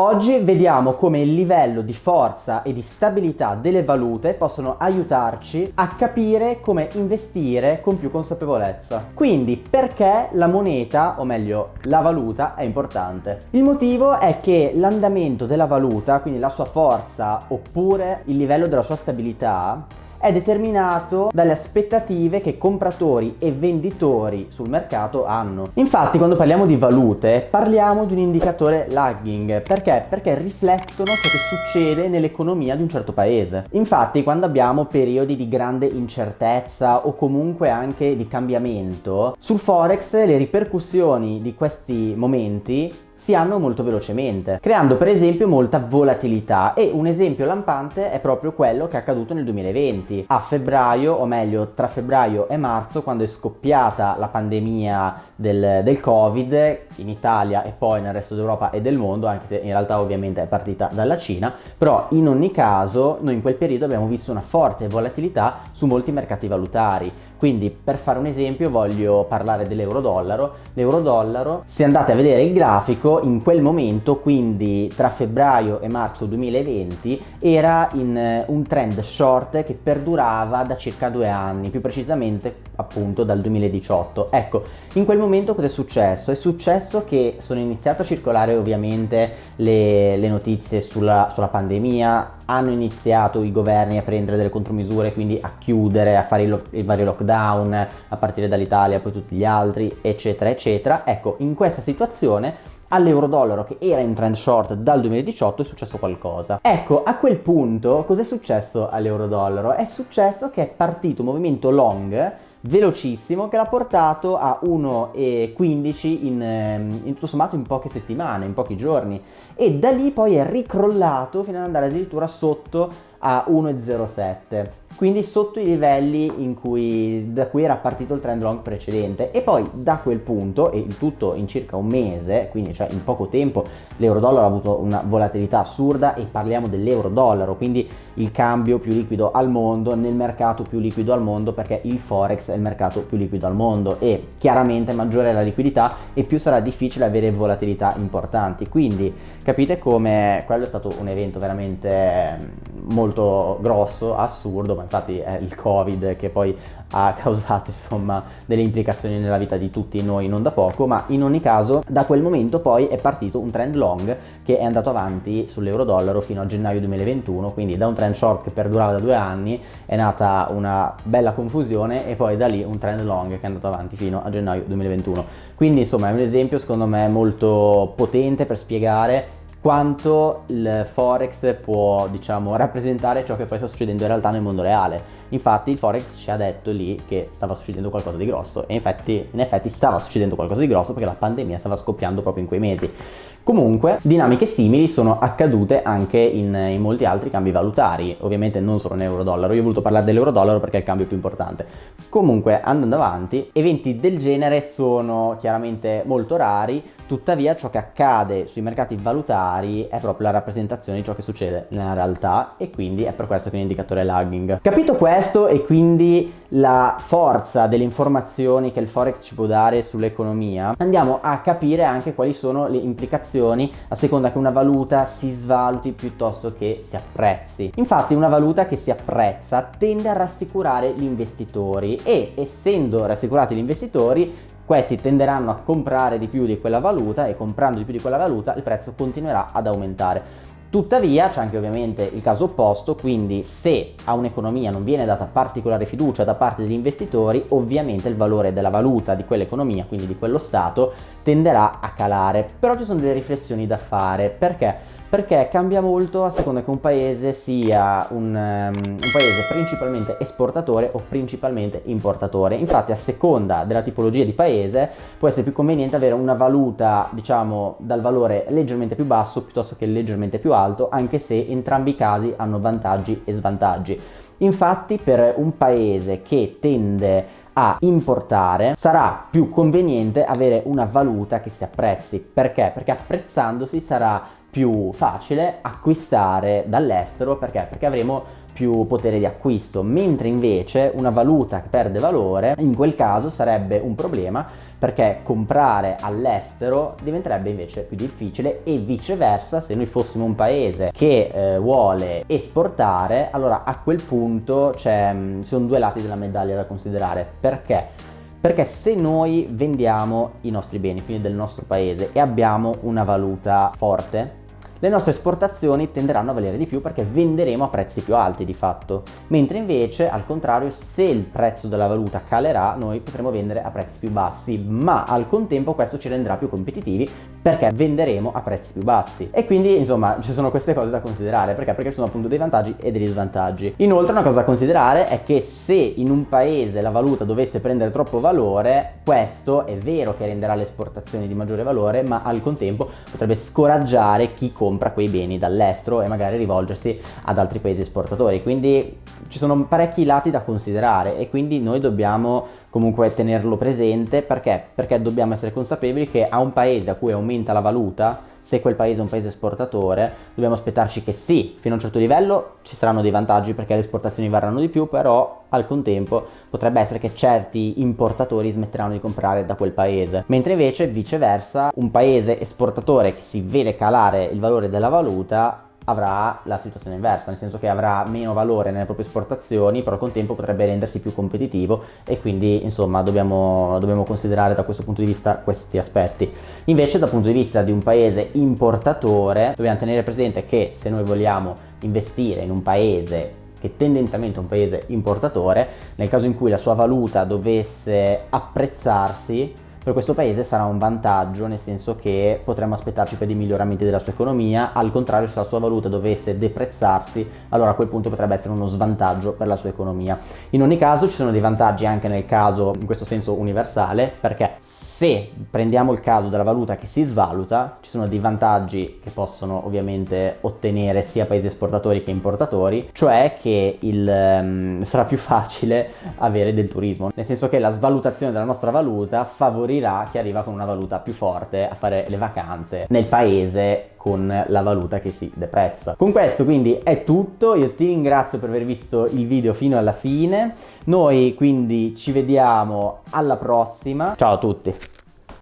Oggi vediamo come il livello di forza e di stabilità delle valute possono aiutarci a capire come investire con più consapevolezza. Quindi perché la moneta, o meglio la valuta, è importante? Il motivo è che l'andamento della valuta, quindi la sua forza oppure il livello della sua stabilità, è determinato dalle aspettative che compratori e venditori sul mercato hanno. Infatti quando parliamo di valute parliamo di un indicatore lagging. Perché? Perché riflettono ciò che succede nell'economia di un certo paese. Infatti quando abbiamo periodi di grande incertezza o comunque anche di cambiamento, sul forex le ripercussioni di questi momenti si hanno molto velocemente, creando per esempio molta volatilità e un esempio lampante è proprio quello che è accaduto nel 2020. A febbraio, o meglio tra febbraio e marzo, quando è scoppiata la pandemia del, del Covid in Italia e poi nel resto d'Europa e del mondo, anche se in realtà ovviamente è partita dalla Cina, però in ogni caso noi in quel periodo abbiamo visto una forte volatilità su molti mercati valutari quindi per fare un esempio voglio parlare dell'euro-dollaro. L'euro-dollaro, se andate a vedere il grafico, in quel momento, quindi tra febbraio e marzo 2020, era in eh, un trend short che perdurava da circa due anni, più precisamente appunto dal 2018. Ecco, in quel momento cosa è successo? È successo che sono iniziate a circolare ovviamente le, le notizie sulla, sulla pandemia, hanno iniziato i governi a prendere delle contromisure, quindi a chiudere, a fare i, i vari lockdown, a partire dall'Italia, poi tutti gli altri, eccetera, eccetera. Ecco, in questa situazione all'euro-dollaro che era in trend short dal 2018 è successo qualcosa. Ecco, a quel punto cos'è successo all'euro-dollaro? È successo che è partito un movimento long velocissimo che l'ha portato a 1,15 in, ehm, in tutto sommato in poche settimane, in pochi giorni. E da lì poi è ricrollato fino ad andare addirittura sotto a 1,07 quindi sotto i livelli cui, da cui era partito il trend long precedente. E poi da quel punto e il tutto in circa un mese quindi cioè in poco tempo l'euro dollaro ha avuto una volatilità assurda e parliamo dell'euro dollaro quindi il cambio più liquido al mondo nel mercato più liquido al mondo perché il forex è il mercato più liquido al mondo. E chiaramente maggiore è la liquidità e più sarà difficile avere volatilità importanti. Quindi capite come quello è stato un evento veramente molto molto grosso, assurdo, ma infatti è il Covid che poi ha causato insomma delle implicazioni nella vita di tutti noi non da poco, ma in ogni caso da quel momento poi è partito un trend long che è andato avanti sull'euro dollaro fino a gennaio 2021, quindi da un trend short che perdurava da due anni è nata una bella confusione e poi da lì un trend long che è andato avanti fino a gennaio 2021. Quindi insomma è un esempio secondo me molto potente per spiegare quanto il forex può diciamo rappresentare ciò che poi sta succedendo in realtà nel mondo reale. Infatti il forex ci ha detto lì che stava succedendo qualcosa di grosso e infatti, in effetti stava succedendo qualcosa di grosso perché la pandemia stava scoppiando proprio in quei mesi Comunque, dinamiche simili sono accadute anche in, in, molti altri cambi valutari, ovviamente non solo in euro-dollaro, io ho voluto parlare dell'euro-dollaro perché è il cambio più importante. Comunque, andando avanti, eventi del genere sono chiaramente molto rari, tuttavia ciò che accade sui mercati valutari è proprio la rappresentazione di ciò che succede nella realtà e quindi è per questo che è un indicatore lagging. Capito questo e quindi la forza delle informazioni che il forex ci può dare sull'economia, andiamo a capire anche quali sono le implicazioni situazioni a seconda che una valuta si svaluti piuttosto che si apprezzi. Infatti una valuta che si apprezza tende a rassicurare gli investitori e essendo rassicurati gli investitori questi tenderanno a comprare di più di quella valuta e comprando di più di quella valuta il prezzo continuerà ad aumentare. Tuttavia c'è anche ovviamente il caso opposto, quindi se a un'economia non viene data particolare fiducia da parte degli investitori, ovviamente il valore della valuta di quell'economia, quindi di quello Stato, tenderà a calare. Però ci sono delle riflessioni da fare, perché? Perché cambia molto a seconda che un paese sia un, um, un, paese principalmente esportatore o principalmente importatore. Infatti a seconda della tipologia di paese può essere più conveniente avere una valuta diciamo dal valore leggermente più basso piuttosto che leggermente più alto anche se entrambi i casi hanno vantaggi e svantaggi. Infatti per un paese che tende a importare sarà più conveniente avere una valuta che si apprezzi perché? perché apprezzandosi sarà più facile acquistare dall'estero perché? Perché avremo più potere di acquisto, mentre invece una valuta che perde valore in quel caso sarebbe un problema perché comprare all'estero diventerebbe invece più difficile e viceversa se noi fossimo un paese che eh, vuole esportare allora a quel punto mm, ci sono due lati della medaglia da considerare perché? Perché se noi vendiamo i nostri beni, quindi del nostro paese, e abbiamo una valuta forte, le nostre esportazioni tenderanno a valere di più perché venderemo a prezzi più alti di fatto, mentre invece al contrario se il prezzo della valuta calerà noi potremo vendere a prezzi più bassi, ma al contempo questo ci renderà più competitivi perché venderemo a prezzi più bassi e quindi insomma ci sono queste cose da considerare perché? Perché ci sono appunto dei vantaggi e degli svantaggi. Inoltre una cosa da considerare è che se in un paese la valuta dovesse prendere troppo valore, questo è vero che renderà le esportazioni di maggiore valore, ma al contempo potrebbe scoraggiare chi compra compra quei beni dall'estero e magari rivolgersi ad altri paesi esportatori. Quindi ci sono parecchi lati da considerare e quindi noi dobbiamo comunque tenerlo presente perché? Perché dobbiamo essere consapevoli che a un paese a cui aumenta la valuta se quel paese è un paese esportatore dobbiamo aspettarci che sì, fino a un certo livello ci saranno dei vantaggi perché le esportazioni varranno di più, però al contempo potrebbe essere che certi importatori smetteranno di comprare da quel paese, mentre invece viceversa un paese esportatore che si vede calare il valore della valuta avrà la situazione inversa, nel senso che avrà meno valore nelle proprie esportazioni, però con tempo potrebbe rendersi più competitivo e quindi insomma dobbiamo, dobbiamo considerare da questo punto di vista questi aspetti. Invece dal punto di vista di un paese importatore dobbiamo tenere presente che se noi vogliamo investire in un paese che tendenzialmente è un paese importatore, nel caso in cui la sua valuta dovesse apprezzarsi, per questo paese sarà un vantaggio nel senso che potremmo aspettarci per dei miglioramenti della sua economia, al contrario se la sua valuta dovesse deprezzarsi allora a quel punto potrebbe essere uno svantaggio per la sua economia. In ogni caso ci sono dei vantaggi anche nel caso in questo senso universale perché se prendiamo il caso della valuta che si svaluta ci sono dei vantaggi che possono ovviamente ottenere sia paesi esportatori che importatori cioè che il, um, sarà più facile avere del turismo nel senso che la svalutazione della nostra valuta favorirà favorirà chi arriva con una valuta più forte a fare le vacanze nel paese con la valuta che si deprezza. Con questo quindi è tutto, io ti ringrazio per aver visto il video fino alla fine, noi quindi ci vediamo alla prossima, ciao a tutti!